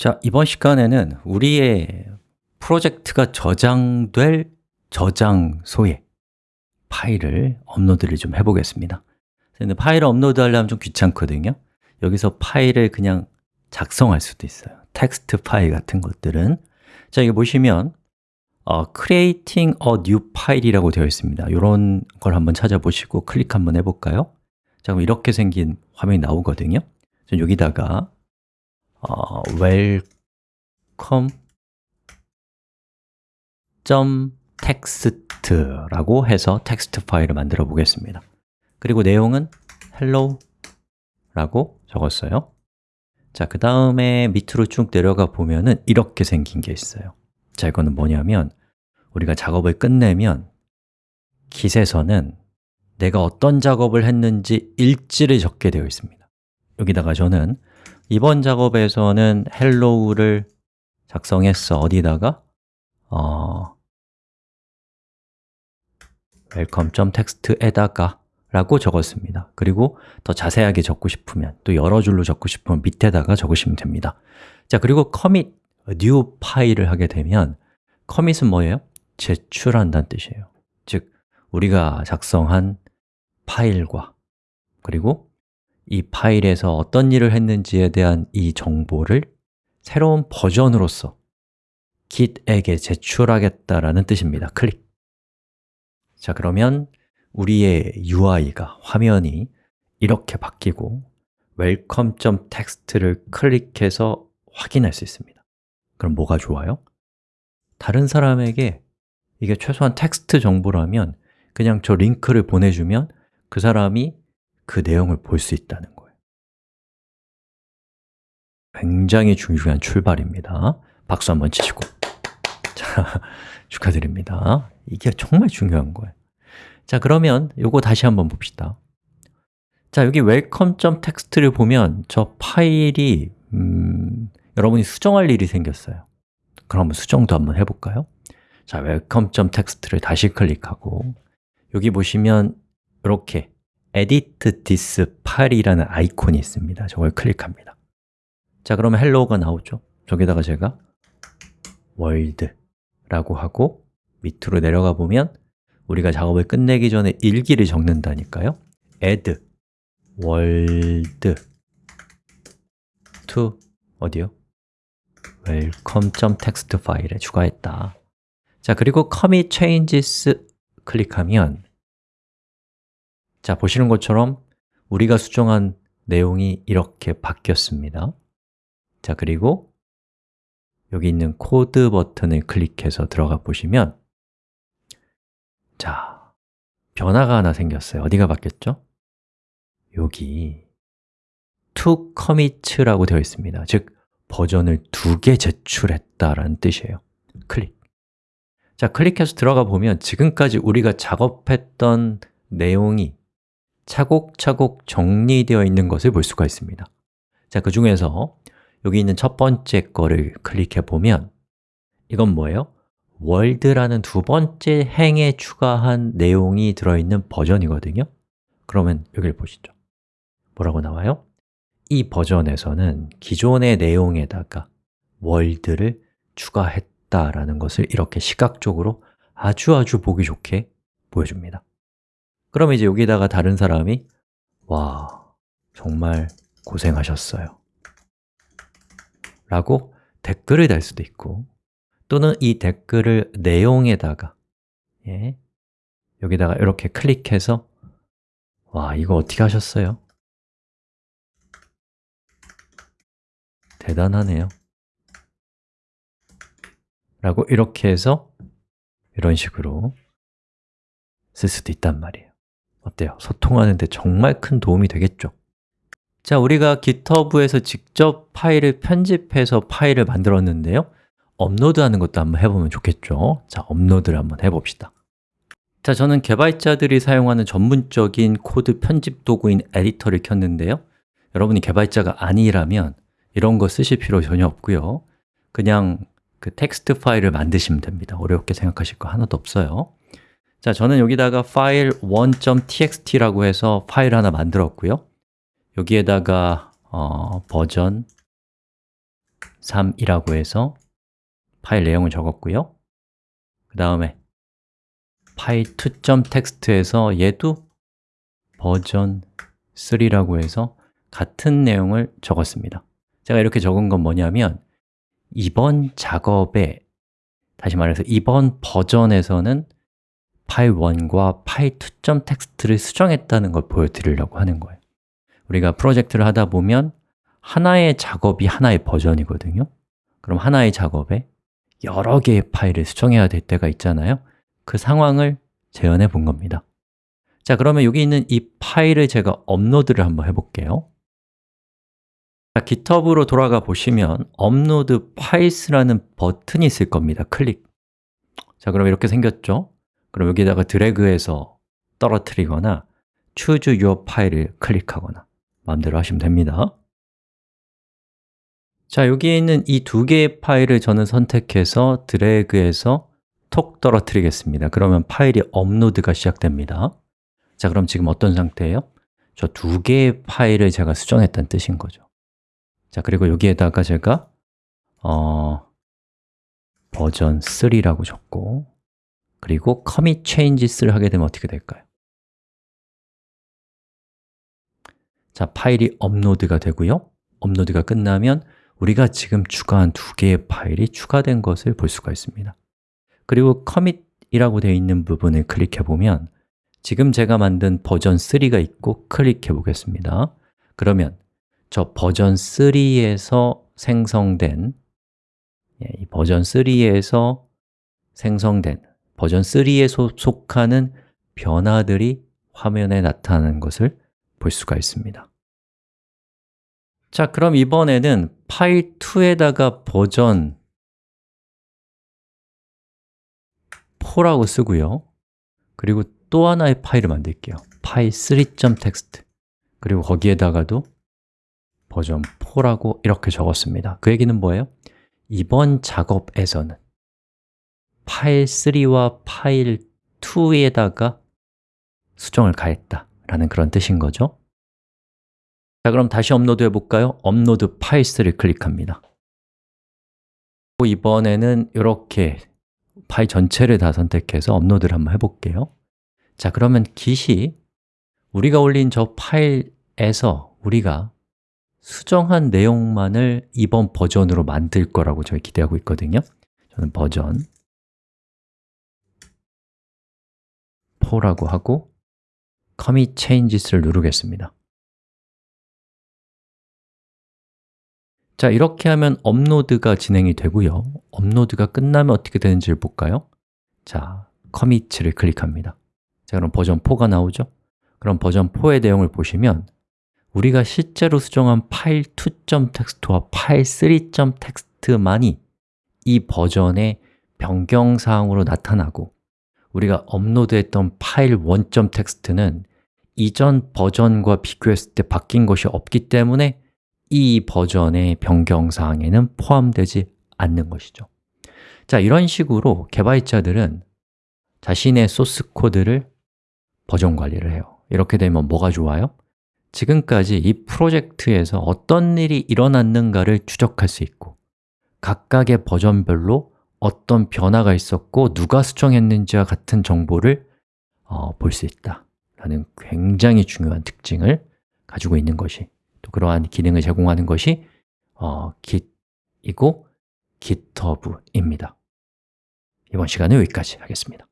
자, 이번 시간에는 우리의 프로젝트가 저장될 저장소에 파일을 업로드를 좀 해보겠습니다. 근데 파일을 업로드 하려면 좀 귀찮거든요. 여기서 파일을 그냥 작성할 수도 있어요. 텍스트 파일 같은 것들은. 자, 여기 보시면 어, creating a new file이라고 되어 있습니다. 이런 걸 한번 찾아보시고 클릭 한번 해볼까요? 자, 그럼 이렇게 생긴 화면이 나오거든요. 여기다가 어, welcome .text라고 해서 텍스트 파일을 만들어 보겠습니다. 그리고 내용은 hello 라고 적었어요. 자, 그 다음에 밑으로 쭉 내려가 보면은 이렇게 생긴 게 있어요. 자, 이거는 뭐냐면 우리가 작업을 끝내면 깃에서는 내가 어떤 작업을 했는지 일지를 적게 되어 있습니다. 여기다가 저는 이번 작업에서는 hello를 작성했어. 어디다가? 어, welcome.text에다가 라고 적었습니다. 그리고 더 자세하게 적고 싶으면 또 여러 줄로 적고 싶으면 밑에다가 적으시면 됩니다. 자 그리고 commit new 파일을 하게 되면 commit은 뭐예요? 제출한다는 뜻이에요. 즉, 우리가 작성한 파일과 그리고 이 파일에서 어떤 일을 했는지에 대한 이 정보를 새로운 버전으로서 git에게 제출하겠다라는 뜻입니다. 클릭. 자, 그러면 우리의 UI가, 화면이 이렇게 바뀌고 welcome.text를 클릭해서 확인할 수 있습니다. 그럼 뭐가 좋아요? 다른 사람에게 이게 최소한 텍스트 정보라면 그냥 저 링크를 보내주면 그 사람이 그 내용을 볼 수 있다는 거예요. 굉장히 중요한 출발입니다. 박수 한번 치시고. 자, 축하드립니다. 이게 정말 중요한 거예요. 자, 그러면 이거 다시 한번 봅시다. 자, 여기 welcome.text를 보면 저 파일이 음, 여러분이 수정할 일이 생겼어요. 그럼 수정도 한번 해볼까요? 자, welcome.text를 다시 클릭하고. 여기 보시면 이렇게 edit this file이라는 아이콘이 있습니다. 저걸 클릭합니다. 자, 그러면 hello가 나오죠. 저기다가 제가 world라고 하고 밑으로 내려가 보면 우리가 작업을 끝내기 전에 일기를 적는다니까요. add world to 어디요? welcome.text 파일에 추가했다. 자, 그리고 commit changes 클릭하면 자, 보시는 것처럼 우리가 수정한 내용이 이렇게 바뀌었습니다. 자, 그리고 여기 있는 코드 버튼을 클릭해서 들어가 보시면 자, 변화가 하나 생겼어요. 어디가 바뀌었죠? 여기 two commits라고 되어 있습니다. 즉, 버전을 두 개 제출했다라는 뜻이에요. 클릭. 자, 클릭해서 들어가 보면 지금까지 우리가 작업했던 내용이 차곡차곡 정리되어 있는 것을 볼 수가 있습니다 자, 그 중에서 여기 있는 첫 번째 거를 클릭해 보면 이건 뭐예요? 월드라는 두 번째 행에 추가한 내용이 들어있는 버전이거든요 그러면 여기를 보시죠 뭐라고 나와요? 이 버전에서는 기존의 내용에다가 월드를 추가했다라는 것을 이렇게 시각적으로 아주 아주 보기 좋게 보여줍니다 그럼 이제 여기다가 다른 사람이 와, 정말 고생하셨어요. 라고 댓글을 달 수도 있고 또는 이 댓글을 내용에다가 예, 여기다가 이렇게 클릭해서 와, 이거 어떻게 하셨어요? 대단하네요. 라고 이렇게 해서 이런 식으로 쓸 수도 있단 말이에요 어때요? 소통하는 데 정말 큰 도움이 되겠죠? 자, 우리가 GitHub에서 직접 파일을 편집해서 파일을 만들었는데요 업로드하는 것도 한번 해보면 좋겠죠? 자, 업로드를 한번 해봅시다 자, 저는 개발자들이 사용하는 전문적인 코드 편집 도구인 에디터를 켰는데요 여러분이 개발자가 아니라면 이런 거 쓰실 필요 전혀 없고요 그냥 그 텍스트 파일을 만드시면 됩니다 어렵게 생각하실 거 하나도 없어요 자, 저는 여기다가 파일 1.txt라고 해서 파일 하나 만들었고요. 여기에다가 어, 버전 3이라고 해서 파일 내용을 적었고요. 그 다음에 file2.txt에서 얘도 버전 3라고 해서 같은 내용을 적었습니다. 제가 이렇게 적은 건 뭐냐면 이번 작업에 다시 말해서 이번 버전에서는 파일 1과 파일 2.txt를 수정했다는 걸 보여드리려고 하는 거예요. 우리가 프로젝트를 하다 보면 하나의 작업이 하나의 버전이거든요. 그럼 하나의 작업에 여러 개의 파일을 수정해야 될 때가 있잖아요. 그 상황을 재현해 본 겁니다. 자, 그러면 여기 있는 이 파일을 제가 업로드를 한번 해볼게요. 자, GitHub으로 돌아가 보시면 upload files라는 버튼이 있을 겁니다. 클릭. 자, 그럼 이렇게 생겼죠? 그럼 여기다가 드래그해서 떨어뜨리거나 choose your file을 클릭하거나 마음대로 하시면 됩니다. 자, 여기에 있는 이 두 개의 파일을 저는 선택해서 드래그해서 톡 떨어뜨리겠습니다. 그러면 파일이 업로드가 시작됩니다. 자, 그럼 지금 어떤 상태예요? 저 두 개의 파일을 제가 수정했다는 뜻인 거죠. 자, 그리고 여기에다가 제가 어, 버전 3라고 적고 그리고 commit changes를 하게 되면 어떻게 될까요? 자, 파일이 업로드가 되고요. 업로드가 끝나면 우리가 지금 추가한 두 개의 파일이 추가된 것을 볼 수가 있습니다. 그리고 commit이라고 되어 있는 부분을 클릭해 보면 지금 제가 만든 버전 3가 있고 클릭해 보겠습니다. 그러면 저 버전 3에서 생성된 예, 이 버전 3에서 생성된 버전 3에 속하는 변화들이 화면에 나타나는 것을 볼 수가 있습니다. 자, 그럼 이번에는 파일 2에다가 버전 4라고 쓰고요. 그리고 또 하나의 파일을 만들게요. 파일 3.txt 그리고 거기에다가도 버전 4라고 이렇게 적었습니다. 그 얘기는 뭐예요? 이번 작업에서는 파일 3와 파일 2에다가 수정을 가했다 라는 그런 뜻인 거죠? 자, 그럼 다시 업로드 해볼까요? upload files를 클릭합니다. 이번에는 이렇게 파일 전체를 다 선택해서 업로드를 한번 해볼게요. 자, 그러면 git이 우리가 올린 저 파일에서 우리가 수정한 내용만을 이번 버전으로 만들 거라고 저희 기대하고 있거든요. 저는 버전 4라고 하고 commit changes를 누르겠습니다 자, 이렇게 하면 업로드가 진행이 되고요 업로드가 끝나면 어떻게 되는지를 볼까요? 자, commit를 클릭합니다 자, 그럼 버전 4가 나오죠? 그럼 버전 4의 내용을 보시면 우리가 실제로 수정한 파일 2.txt와 파일 3.txt만이 이 버전의 변경 사항으로 나타나고 우리가 업로드했던 파일 1.txt는 이전 버전과 비교했을 때 바뀐 것이 없기 때문에 이 버전의 변경사항에는 포함되지 않는 것이죠 자, 이런 식으로 개발자들은 자신의 소스 코드를 버전 관리를 해요 이렇게 되면 뭐가 좋아요? 지금까지 이 프로젝트에서 어떤 일이 일어났는가를 추적할 수 있고 각각의 버전별로 어떤 변화가 있었고 누가 수정했는지와 같은 정보를 어, 볼 수 있다 라는 굉장히 중요한 특징을 가지고 있는 것이 또 그러한 기능을 제공하는 것이 어, Git이고 GitHub입니다. 이번 시간은 여기까지 하겠습니다